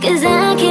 Cause I can't